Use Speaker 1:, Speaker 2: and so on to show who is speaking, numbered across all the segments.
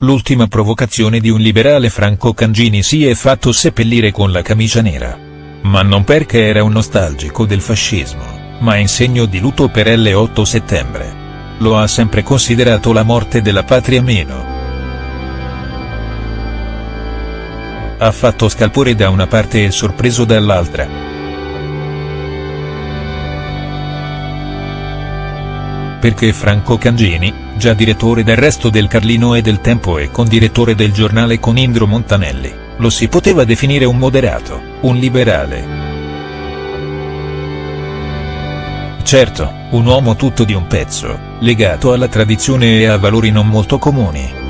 Speaker 1: l'ultima provocazione di un liberale Franco Cangini si è fatto seppellire con la camicia nera. Ma non perché era un nostalgico del fascismo, ma in segno di lutto per l'8 settembre. Lo ha sempre considerato la morte della patria meno. Ha fatto scalpore da una parte e sorpreso dall'altra. perché Franco Cangini, già direttore del Resto del Carlino e del Tempo e condirettore del giornale con Indro Montanelli, lo si poteva definire un moderato, un liberale. Certo, un uomo tutto di un pezzo, legato alla tradizione e a valori non molto comuni.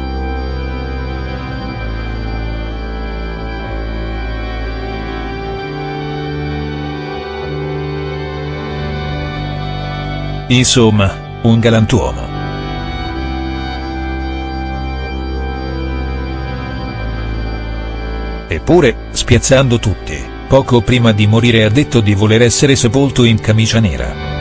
Speaker 1: Insomma, un galantuomo. Eppure, spiazzando tutti, poco prima di morire ha detto di voler essere sepolto in camicia nera.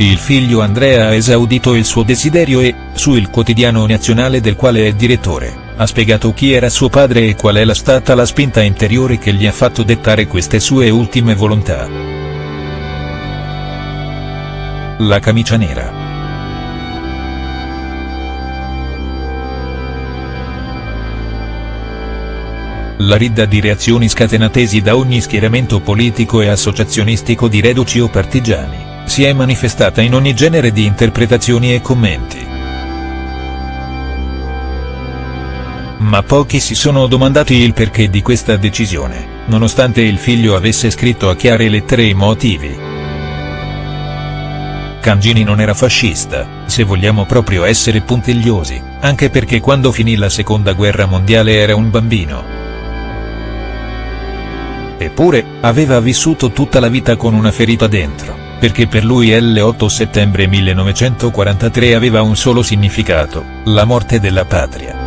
Speaker 1: Il figlio Andrea ha esaudito il suo desiderio e, su Il Quotidiano Nazionale del quale è direttore, ha spiegato chi era suo padre e qual è stata la spinta interiore che gli ha fatto dettare queste sue ultime volontà. La camicia nera. La ridda di reazioni scatenatesi da ogni schieramento politico e associazionistico di reduci o partigiani, si è manifestata in ogni genere di interpretazioni e commenti. Ma pochi si sono domandati il perché di questa decisione, nonostante il figlio avesse scritto a chiare lettere i motivi. Cangini non era fascista, se vogliamo proprio essere puntigliosi, anche perché quando finì la seconda guerra mondiale era un bambino. Eppure, aveva vissuto tutta la vita con una ferita dentro, perché per lui l'8 settembre 1943 aveva un solo significato, la morte della patria.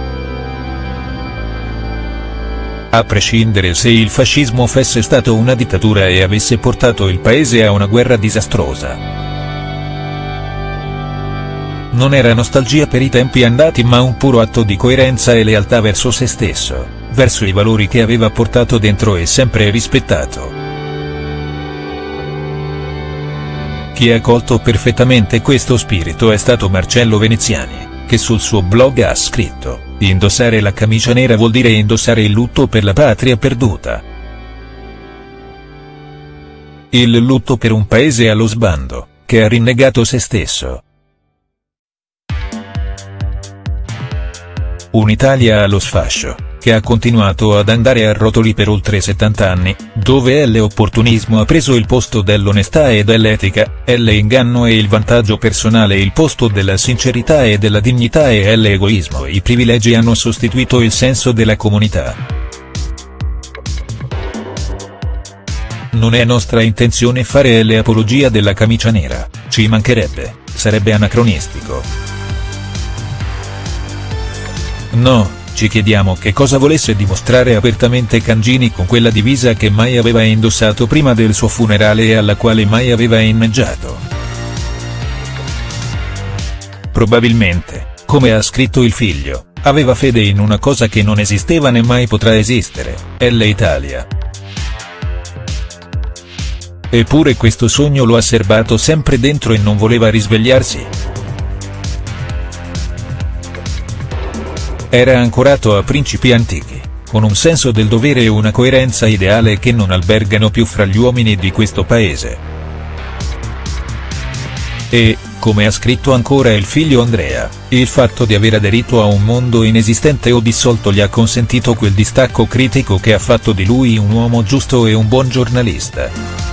Speaker 1: A prescindere se il fascismo fosse stato una dittatura e avesse portato il paese a una guerra disastrosa. Non era nostalgia per i tempi andati ma un puro atto di coerenza e lealtà verso se stesso, verso i valori che aveva portato dentro e sempre rispettato. Chi ha colto perfettamente questo spirito è stato Marcello Veneziani, che sul suo blog ha scritto, indossare la camicia nera vuol dire indossare il lutto per la patria perduta. Il lutto per un paese allo sbando, che ha rinnegato se stesso Un'Italia allo sfascio, che ha continuato ad andare a rotoli per oltre 70 anni, dove l'opportunismo ha preso il posto dell'onestà e dell'etica, l'inganno e il vantaggio personale il posto della sincerità e della dignità e l'egoismo e i privilegi hanno sostituito il senso della comunità. Non è nostra intenzione fare l'apologia della camicia nera, ci mancherebbe, sarebbe anacronistico. No, ci chiediamo che cosa volesse dimostrare apertamente Cangini con quella divisa che mai aveva indossato prima del suo funerale e alla quale mai aveva inneggiato. Probabilmente, come ha scritto il figlio, aveva fede in una cosa che non esisteva né mai potrà esistere, è l'Italia. Eppure questo sogno lo ha serbato sempre dentro e non voleva risvegliarsi. Era ancorato a principi antichi, con un senso del dovere e una coerenza ideale che non albergano più fra gli uomini di questo paese. E, come ha scritto ancora il figlio Andrea, il fatto di aver aderito a un mondo inesistente o dissolto gli ha consentito quel distacco critico che ha fatto di lui un uomo giusto e un buon giornalista.